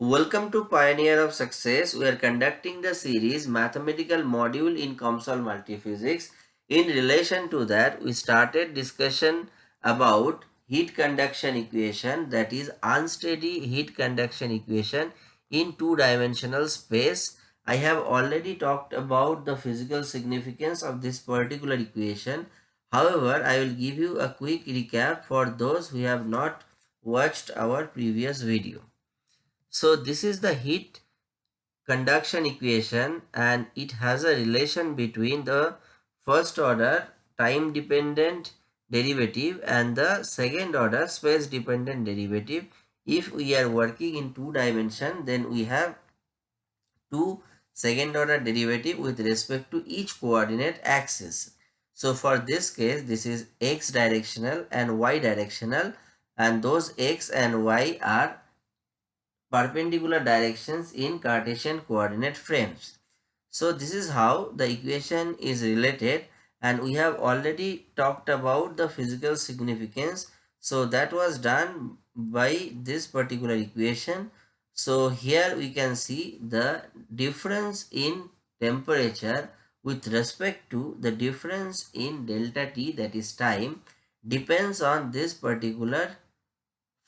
Welcome to Pioneer of Success. We are conducting the series Mathematical Module in COMSOL Multiphysics. In relation to that, we started discussion about heat conduction equation that is unsteady heat conduction equation in two-dimensional space. I have already talked about the physical significance of this particular equation. However, I will give you a quick recap for those who have not watched our previous video. So this is the heat conduction equation and it has a relation between the first order time dependent derivative and the second order space dependent derivative. If we are working in two dimension then we have two second order derivative with respect to each coordinate axis. So for this case this is x directional and y directional and those x and y are perpendicular directions in Cartesian coordinate frames. So this is how the equation is related and we have already talked about the physical significance. So that was done by this particular equation. So here we can see the difference in temperature with respect to the difference in delta t that is time depends on this particular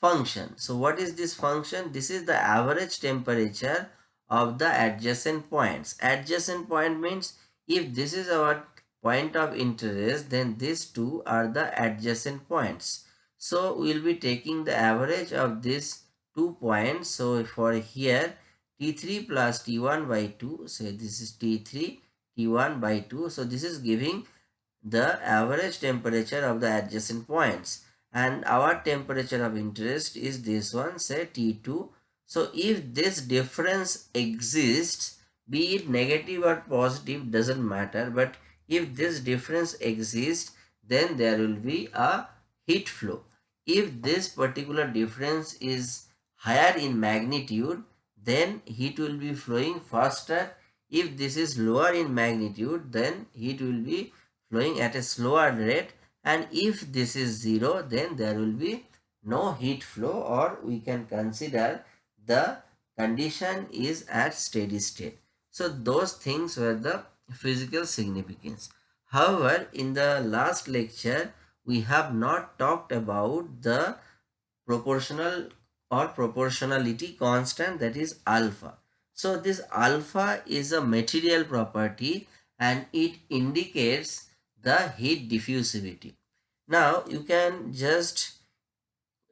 function. So what is this function? This is the average temperature of the adjacent points. Adjacent point means if this is our point of interest then these two are the adjacent points. So we will be taking the average of these two points. So for here T3 plus T1 by 2 say this is T3 T1 by 2. So this is giving the average temperature of the adjacent points and our temperature of interest is this one say T2. So if this difference exists be it negative or positive doesn't matter but if this difference exists then there will be a heat flow. If this particular difference is higher in magnitude then heat will be flowing faster. If this is lower in magnitude then heat will be flowing at a slower rate and if this is 0 then there will be no heat flow or we can consider the condition is at steady state. So those things were the physical significance. However, in the last lecture, we have not talked about the proportional or proportionality constant that is alpha. So this alpha is a material property and it indicates the heat diffusivity. Now you can just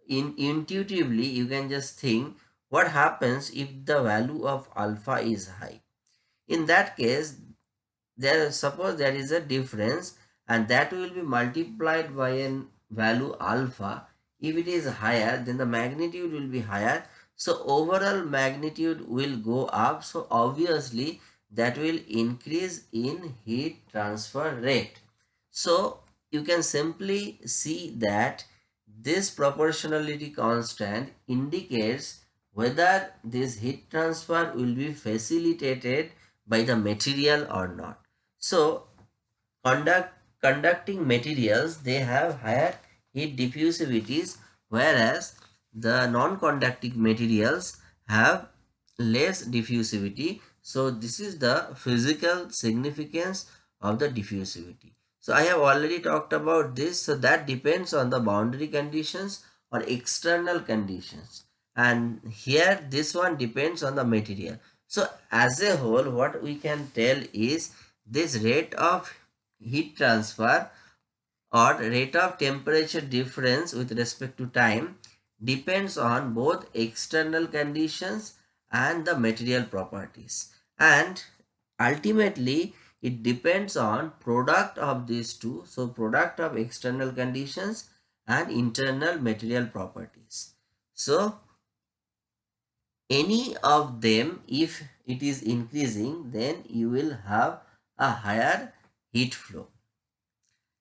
in intuitively you can just think what happens if the value of alpha is high. In that case there suppose there is a difference and that will be multiplied by a value alpha. If it is higher then the magnitude will be higher. So overall magnitude will go up. So obviously that will increase in heat transfer rate. So you can simply see that this proportionality constant indicates whether this heat transfer will be facilitated by the material or not. So, conduct, conducting materials, they have higher heat diffusivities whereas the non-conducting materials have less diffusivity. So, this is the physical significance of the diffusivity. So I have already talked about this. So that depends on the boundary conditions or external conditions. And here this one depends on the material. So as a whole what we can tell is this rate of heat transfer or rate of temperature difference with respect to time depends on both external conditions and the material properties. And ultimately it depends on product of these two. So product of external conditions and internal material properties. So any of them if it is increasing then you will have a higher heat flow.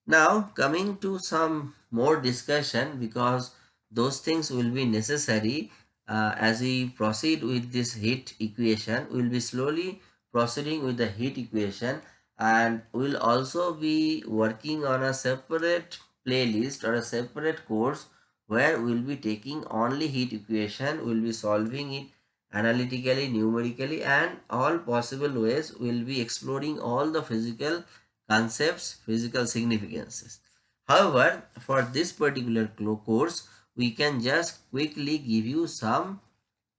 Now coming to some more discussion because those things will be necessary uh, as we proceed with this heat equation we will be slowly proceeding with the heat equation and we'll also be working on a separate playlist or a separate course where we'll be taking only heat equation we'll be solving it analytically, numerically and all possible ways we'll be exploring all the physical concepts, physical significances. However, for this particular course, we can just quickly give you some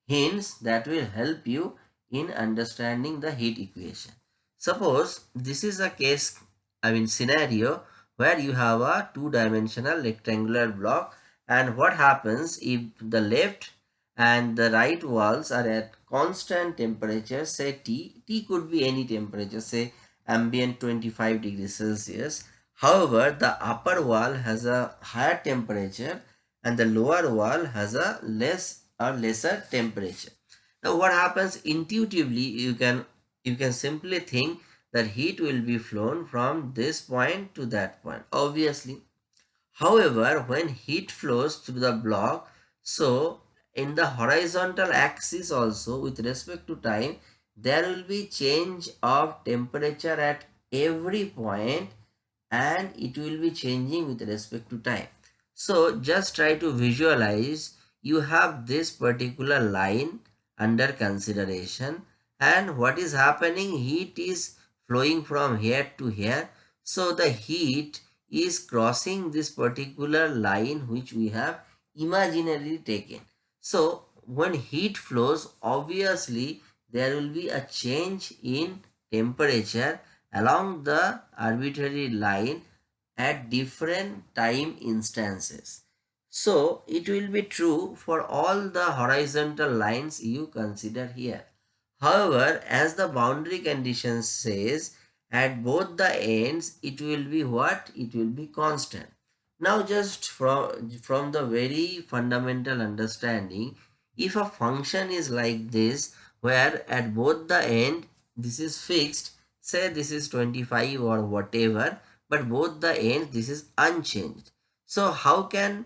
hints that will help you in understanding the heat equation. Suppose this is a case, I mean scenario where you have a two-dimensional rectangular block and what happens if the left and the right walls are at constant temperature say T, T could be any temperature say ambient 25 degrees Celsius. However, the upper wall has a higher temperature and the lower wall has a less or lesser temperature. Now what happens intuitively you can you can simply think that heat will be flown from this point to that point obviously. However when heat flows through the block so in the horizontal axis also with respect to time there will be change of temperature at every point and it will be changing with respect to time. So just try to visualize you have this particular line under consideration. And what is happening? Heat is flowing from here to here. So the heat is crossing this particular line which we have imaginarily taken. So when heat flows obviously there will be a change in temperature along the arbitrary line at different time instances so it will be true for all the horizontal lines you consider here. However, as the boundary condition says, at both the ends, it will be what? It will be constant. Now just from, from the very fundamental understanding, if a function is like this, where at both the end, this is fixed, say this is 25 or whatever, but both the ends, this is unchanged. So how can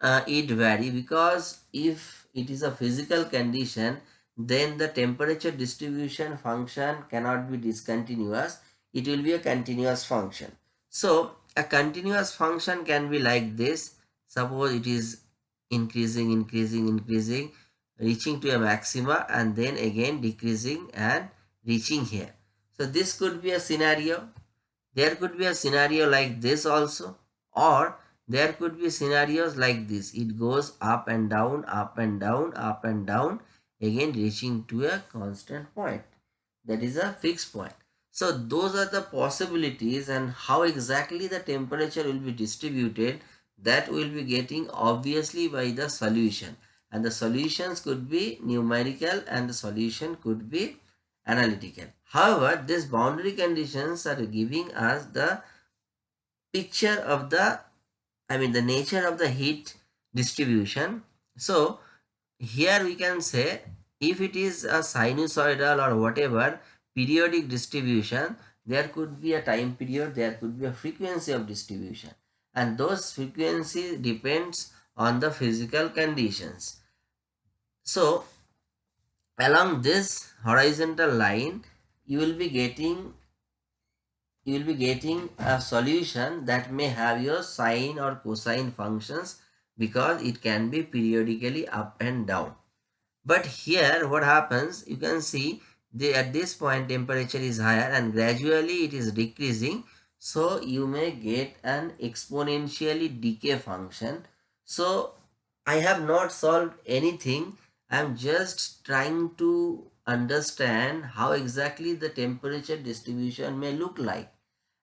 uh, it vary because if it is a physical condition then the temperature distribution function cannot be discontinuous. It will be a continuous function. So a continuous function can be like this. Suppose it is increasing increasing increasing reaching to a maxima and then again decreasing and reaching here. So this could be a scenario. There could be a scenario like this also. Or there could be scenarios like this. It goes up and down, up and down, up and down, again reaching to a constant point. That is a fixed point. So those are the possibilities and how exactly the temperature will be distributed that will be getting obviously by the solution. And the solutions could be numerical and the solution could be analytical. However, these boundary conditions are giving us the picture of the I mean the nature of the heat distribution. So here we can say if it is a sinusoidal or whatever periodic distribution, there could be a time period, there could be a frequency of distribution and those frequency depends on the physical conditions. So along this horizontal line, you will be getting you will be getting a solution that may have your sine or cosine functions because it can be periodically up and down. But here what happens, you can see the, at this point temperature is higher and gradually it is decreasing. So you may get an exponentially decay function. So I have not solved anything. I am just trying to understand how exactly the temperature distribution may look like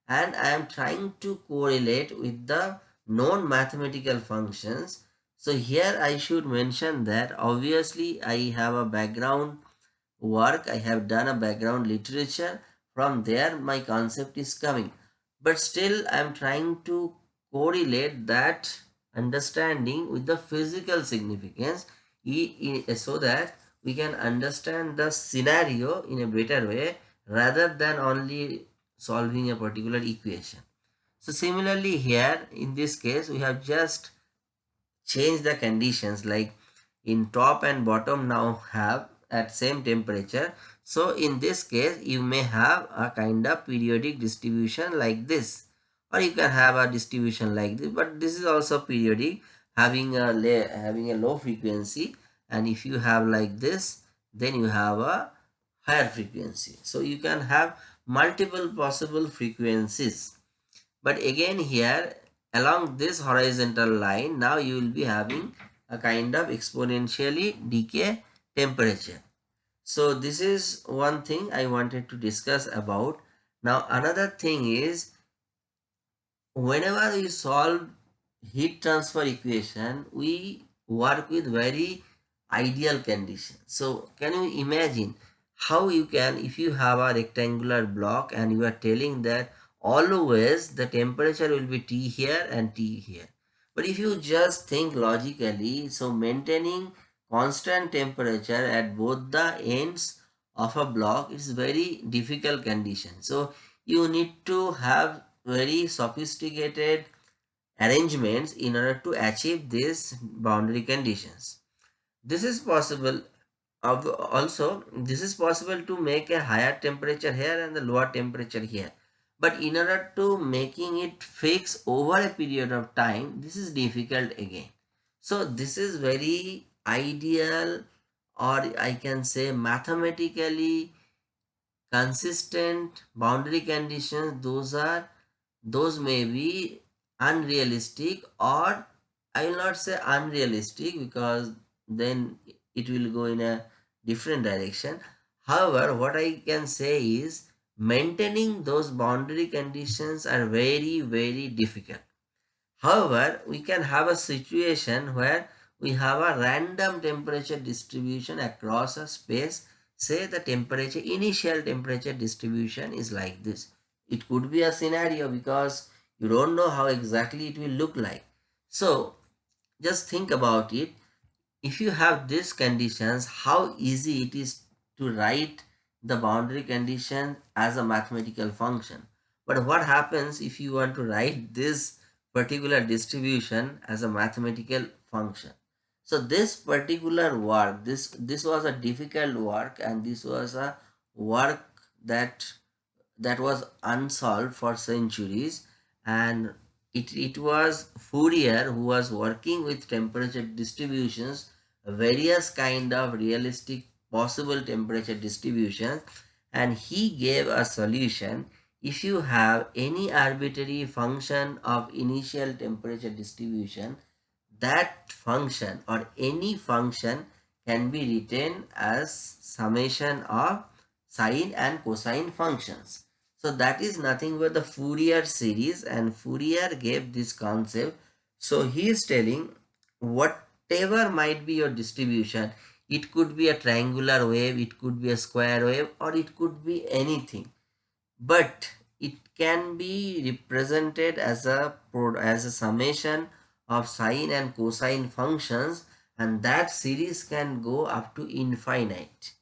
and I am trying to correlate with the known mathematical functions. So here I should mention that obviously I have a background work, I have done a background literature. From there my concept is coming. But still I am trying to correlate that understanding with the physical significance so that we can understand the scenario in a better way rather than only solving a particular equation. So similarly here in this case we have just changed the conditions like in top and bottom now have at same temperature. So in this case you may have a kind of periodic distribution like this or you can have a distribution like this but this is also periodic having a having a low frequency and if you have like this then you have a higher frequency. So you can have multiple possible frequencies. But again here along this horizontal line now you will be having a kind of exponentially decay temperature. So this is one thing I wanted to discuss about. Now another thing is whenever we solve heat transfer equation we work with very ideal condition. So can you imagine how you can if you have a rectangular block and you are telling that always the temperature will be T here and T here. But if you just think logically, so maintaining constant temperature at both the ends of a block is very difficult condition. So you need to have very sophisticated arrangements in order to achieve these boundary conditions. This is possible also this is possible to make a higher temperature here and the lower temperature here. But in order to making it fix over a period of time this is difficult again. So this is very ideal or i can say mathematically consistent boundary conditions. Those are those may be unrealistic or i will not say unrealistic because then it will go in a different direction. However what i can say is maintaining those boundary conditions are very very difficult. However we can have a situation where we have a random temperature distribution across a space. Say the temperature initial temperature distribution is like this. It could be a scenario because you don't know how exactly it will look like. So just think about it if you have these conditions how easy it is to write the boundary condition as a mathematical function. But what happens if you want to write this particular distribution as a mathematical function? So this particular work, this, this was a difficult work and this was a work that, that was unsolved for centuries and it, it was Fourier who was working with temperature distributions, various kind of realistic possible temperature distributions and he gave a solution if you have any arbitrary function of initial temperature distribution that function or any function can be written as summation of sine and cosine functions. So that is nothing but the Fourier series and Fourier gave this concept. So he is telling whatever might be your distribution, it could be a triangular wave it could be a square wave or it could be anything. But it can be represented as a as a summation of sine and cosine functions and that series can go up to infinite.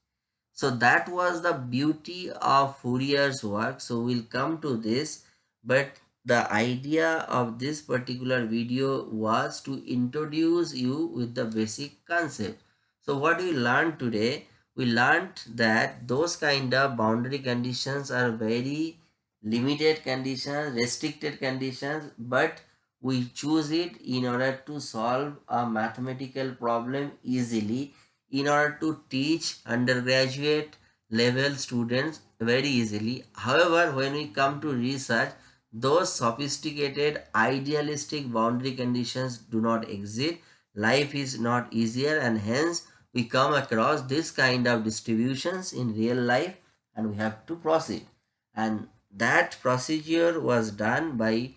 So that was the beauty of Fourier's work. So we'll come to this but the idea of this particular video was to introduce you with the basic concept so what we learned today, we learned that those kind of boundary conditions are very limited conditions, restricted conditions, but we choose it in order to solve a mathematical problem easily, in order to teach undergraduate level students very easily. However, when we come to research, those sophisticated idealistic boundary conditions do not exist. Life is not easier and hence we come across this kind of distributions in real life and we have to proceed. And that procedure was done by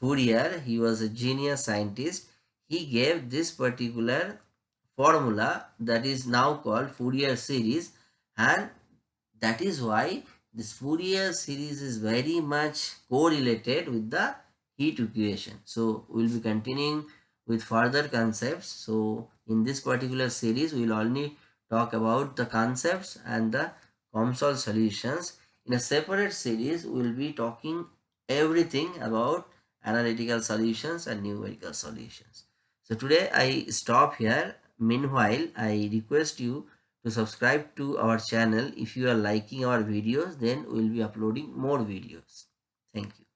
Fourier. He was a genius scientist. He gave this particular formula that is now called Fourier series and that is why this Fourier series is very much correlated with the heat equation. So we'll be continuing with further concepts. So in this particular series we will only talk about the concepts and the COMSOL solutions. In a separate series we will be talking everything about analytical solutions and numerical solutions. So today i stop here. Meanwhile i request you to subscribe to our channel. If you are liking our videos then we will be uploading more videos. Thank you